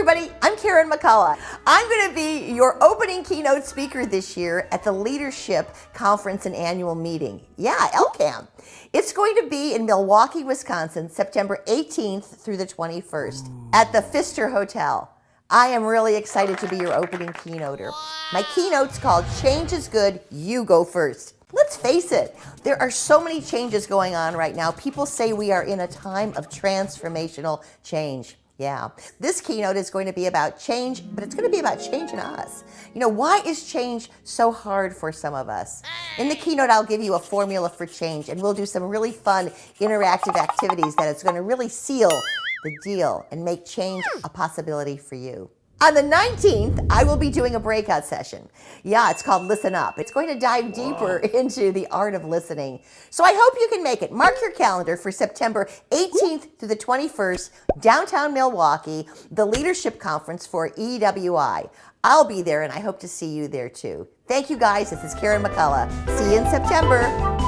everybody, I'm Karen McCullough. I'm going to be your opening keynote speaker this year at the Leadership Conference and Annual Meeting. Yeah, LCAM. It's going to be in Milwaukee, Wisconsin, September 18th through the 21st at the Pfister Hotel. I am really excited to be your opening keynoter. My keynote's called Change is Good, You Go First. Let's face it, there are so many changes going on right now. People say we are in a time of transformational change. Yeah, this keynote is going to be about change, but it's going to be about changing us. You know, why is change so hard for some of us? In the keynote, I'll give you a formula for change, and we'll do some really fun interactive activities that is going to really seal the deal and make change a possibility for you. On the 19th, I will be doing a breakout session. Yeah, it's called Listen Up. It's going to dive deeper into the art of listening. So I hope you can make it. Mark your calendar for September 18th to the 21st, downtown Milwaukee, the Leadership Conference for EWI. I'll be there and I hope to see you there too. Thank you guys. This is Karen McCullough. See you in September.